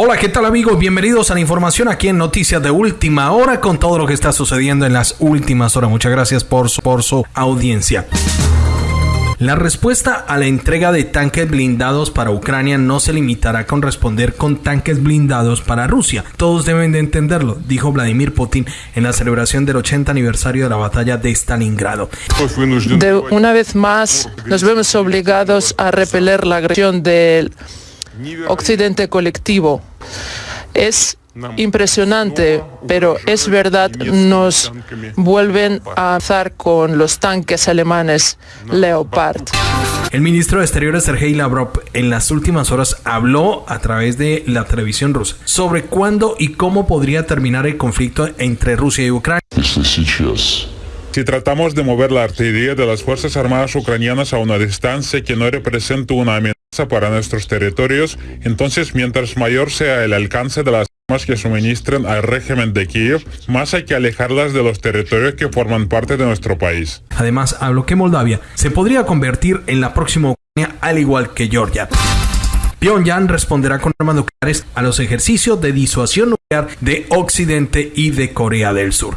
Hola, ¿qué tal amigos? Bienvenidos a la información aquí en Noticias de Última Hora con todo lo que está sucediendo en las últimas horas. Muchas gracias por su, por su audiencia. La respuesta a la entrega de tanques blindados para Ucrania no se limitará con responder con tanques blindados para Rusia. Todos deben de entenderlo, dijo Vladimir Putin en la celebración del 80 aniversario de la batalla de Stalingrado. Una vez más, nos vemos obligados a repeler la agresión del occidente colectivo. Es impresionante, pero es verdad, nos vuelven a avanzar con los tanques alemanes Leopard. El ministro de Exteriores Sergei Lavrov en las últimas horas habló a través de la televisión rusa sobre cuándo y cómo podría terminar el conflicto entre Rusia y Ucrania. Si tratamos de mover la artillería de las Fuerzas Armadas ucranianas a una distancia que no represente una amenaza para nuestros territorios, entonces mientras mayor sea el alcance de las armas que suministren al régimen de Kiev, más hay que alejarlas de los territorios que forman parte de nuestro país. Además, habló que Moldavia se podría convertir en la próxima Ucrania al igual que Georgia. Pyongyang responderá con armas nucleares a los ejercicios de disuasión nuclear de Occidente y de Corea del Sur.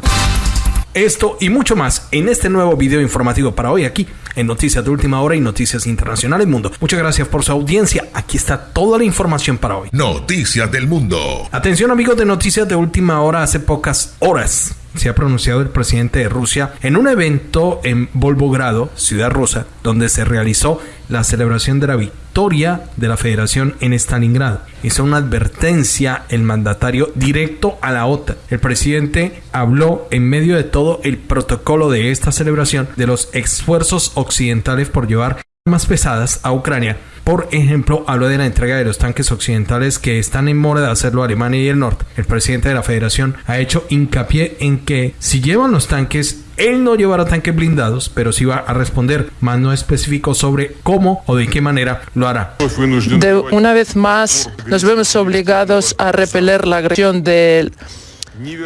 Esto y mucho más en este nuevo video informativo para hoy aquí en Noticias de Última Hora y Noticias Internacionales Mundo. Muchas gracias por su audiencia. Aquí está toda la información para hoy. Noticias del Mundo. Atención amigos de Noticias de Última Hora hace pocas horas se ha pronunciado el presidente de Rusia en un evento en Volgogrado, ciudad rusa, donde se realizó la celebración de la victoria de la federación en Stalingrado. Hizo una advertencia el mandatario directo a la OTAN. El presidente habló en medio de todo el protocolo de esta celebración de los esfuerzos occidentales por llevar más pesadas a Ucrania. Por ejemplo, habló de la entrega de los tanques occidentales que están en mora de hacerlo Alemania y el norte. El presidente de la federación ha hecho hincapié en que si llevan los tanques, él no llevará tanques blindados, pero sí va a responder, más no específico sobre cómo o de qué manera lo hará. De una vez más, nos vemos obligados a repeler la agresión del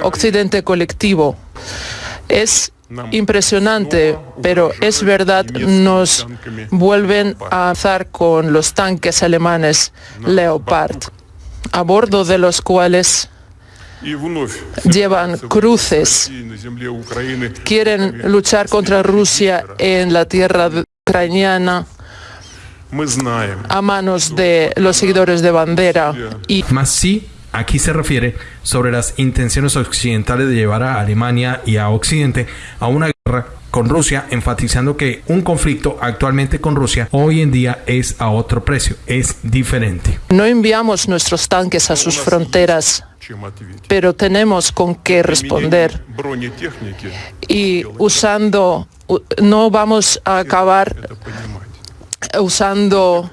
occidente colectivo. Es impresionante, pero es verdad, nos vuelven a avanzar con los tanques alemanes Leopard, a bordo de los cuales llevan cruces, quieren luchar contra Rusia en la tierra ucraniana a manos de los seguidores de bandera. Y sí Aquí se refiere sobre las intenciones occidentales de llevar a Alemania y a Occidente a una guerra con Rusia, enfatizando que un conflicto actualmente con Rusia hoy en día es a otro precio, es diferente. No enviamos nuestros tanques a sus fronteras, pero tenemos con qué responder. Y usando, no vamos a acabar usando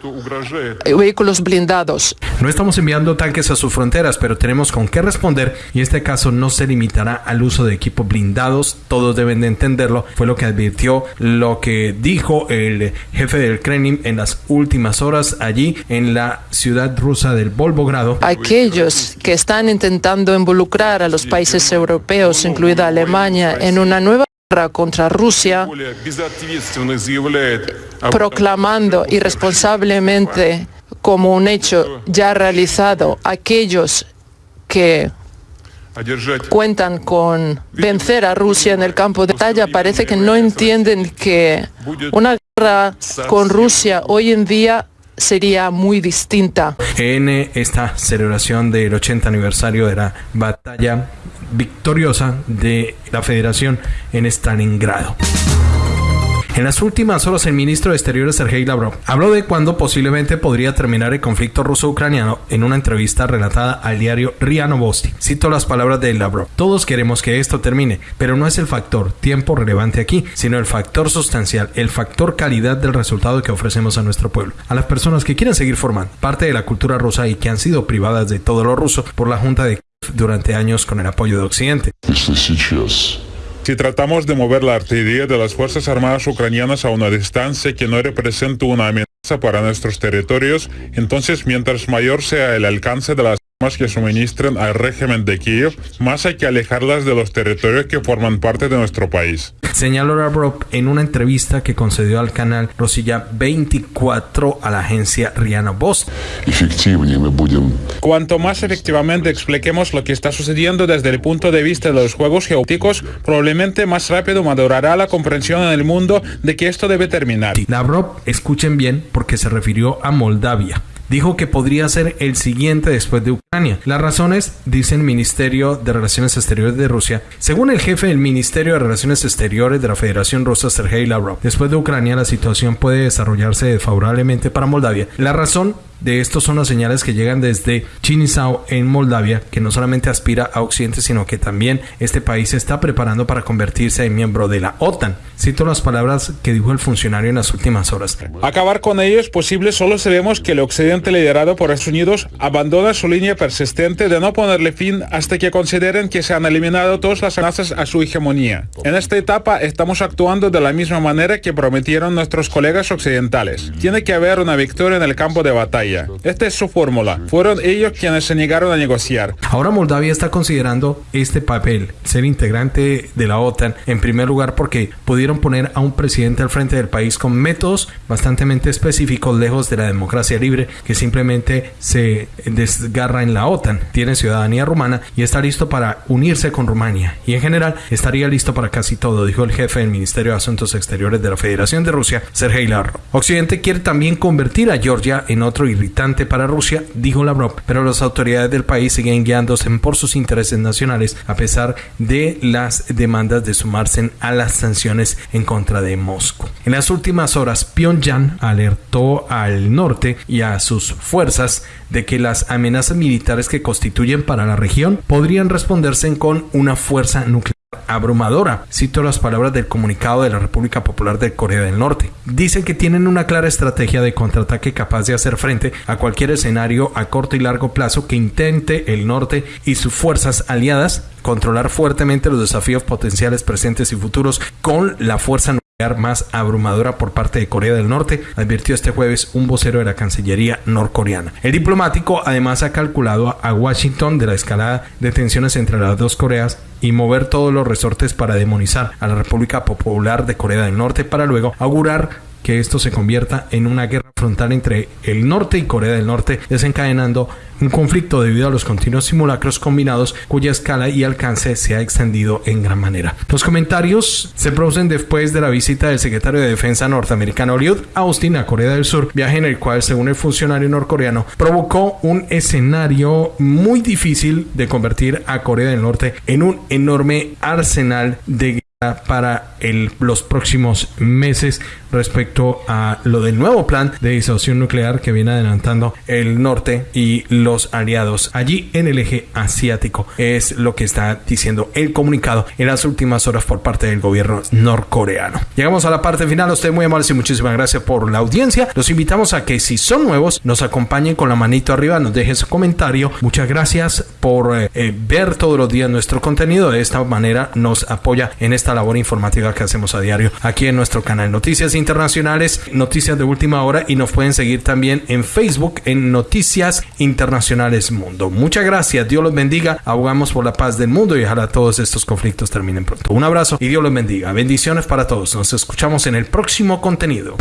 vehículos blindados. No estamos enviando tanques a sus fronteras, pero tenemos con qué responder y este caso no se limitará al uso de equipos blindados. Todos deben de entenderlo. Fue lo que advirtió, lo que dijo el jefe del Kremlin en las últimas horas allí en la ciudad rusa del Volgogrado. Aquellos que están intentando involucrar a los países europeos, incluida Alemania, en una nueva contra Rusia, proclamando irresponsablemente como un hecho ya realizado aquellos que cuentan con vencer a Rusia en el campo de batalla, parece que no entienden que una guerra con Rusia hoy en día sería muy distinta. En esta celebración del 80 aniversario de la batalla victoriosa de la Federación en Stalingrado. En las últimas horas, el ministro de Exteriores Sergei Lavrov habló de cuándo posiblemente podría terminar el conflicto ruso-ucraniano en una entrevista relatada al diario RIA Novosti. Cito las palabras de Lavrov. Todos queremos que esto termine, pero no es el factor tiempo relevante aquí, sino el factor sustancial, el factor calidad del resultado que ofrecemos a nuestro pueblo, a las personas que quieren seguir formando parte de la cultura rusa y que han sido privadas de todo lo ruso por la Junta de durante años con el apoyo de Occidente. Si tratamos de mover la artillería de las Fuerzas Armadas ucranianas a una distancia que no represente una amenaza para nuestros territorios, entonces mientras mayor sea el alcance de las que suministren al régimen de Kiev, más hay que alejarlas de los territorios que forman parte de nuestro país. Señaló Lavrov en una entrevista que concedió al canal Rosilla 24 a la agencia Rihanna Boss. Cuanto más efectivamente expliquemos lo que está sucediendo desde el punto de vista de los juegos geopolíticos, probablemente más rápido madurará la comprensión en el mundo de que esto debe terminar. Lavrov, escuchen bien, porque se refirió a Moldavia dijo que podría ser el siguiente después de Ucrania. Las razones, dice el Ministerio de Relaciones Exteriores de Rusia, según el jefe del Ministerio de Relaciones Exteriores de la Federación Rusa, Sergei Lavrov, después de Ucrania la situación puede desarrollarse desfavorablemente para Moldavia. La razón de estos son las señales que llegan desde Chinisau en Moldavia, que no solamente aspira a Occidente, sino que también este país se está preparando para convertirse en miembro de la OTAN. Cito las palabras que dijo el funcionario en las últimas horas. Acabar con ello es posible solo si vemos que el Occidente liderado por Estados Unidos abandona su línea persistente de no ponerle fin hasta que consideren que se han eliminado todas las amenazas a su hegemonía. En esta etapa estamos actuando de la misma manera que prometieron nuestros colegas occidentales. Tiene que haber una victoria en el campo de batalla esta es su fórmula. Fueron ellos quienes se negaron a negociar. Ahora Moldavia está considerando este papel, ser integrante de la OTAN, en primer lugar porque pudieron poner a un presidente al frente del país con métodos bastante específicos, lejos de la democracia libre, que simplemente se desgarra en la OTAN. Tiene ciudadanía rumana y está listo para unirse con Rumania. Y en general estaría listo para casi todo, dijo el jefe del Ministerio de Asuntos Exteriores de la Federación de Rusia, Sergei Lavrov. Occidente quiere también convertir a Georgia en otro para Rusia, dijo Lavrov, pero las autoridades del país siguen guiándose por sus intereses nacionales a pesar de las demandas de sumarse a las sanciones en contra de Moscú. En las últimas horas, Pyongyang alertó al norte y a sus fuerzas de que las amenazas militares que constituyen para la región podrían responderse con una fuerza nuclear abrumadora. Cito las palabras del comunicado de la República Popular de Corea del Norte. Dicen que tienen una clara estrategia de contraataque capaz de hacer frente a cualquier escenario a corto y largo plazo que intente el norte y sus fuerzas aliadas controlar fuertemente los desafíos potenciales presentes y futuros con la fuerza más abrumadora por parte de Corea del Norte, advirtió este jueves un vocero de la Cancillería norcoreana. El diplomático además ha calculado a Washington de la escalada de tensiones entre las dos Coreas y mover todos los resortes para demonizar a la República Popular de Corea del Norte para luego augurar que esto se convierta en una guerra frontal entre el norte y Corea del Norte, desencadenando un conflicto debido a los continuos simulacros combinados cuya escala y alcance se ha extendido en gran manera. Los comentarios se producen después de la visita del secretario de Defensa norteamericano Lloyd Austin a Corea del Sur, viaje en el cual, según el funcionario norcoreano, provocó un escenario muy difícil de convertir a Corea del Norte en un enorme arsenal de para los próximos meses respecto a lo del nuevo plan de disolución nuclear que viene adelantando el norte y los aliados allí en el eje asiático. Es lo que está diciendo el comunicado en las últimas horas por parte del gobierno norcoreano. Llegamos a la parte final. Ustedes muy amables y muchísimas gracias por la audiencia. Los invitamos a que si son nuevos nos acompañen con la manito arriba, nos dejen su comentario. Muchas gracias por eh, eh, ver todos los días nuestro contenido. De esta manera nos apoya en labor informativa que hacemos a diario aquí en nuestro canal Noticias Internacionales, Noticias de Última Hora y nos pueden seguir también en Facebook en Noticias Internacionales Mundo. Muchas gracias, Dios los bendiga, abogamos por la paz del mundo y ojalá todos estos conflictos terminen pronto. Un abrazo y Dios los bendiga. Bendiciones para todos. Nos escuchamos en el próximo contenido.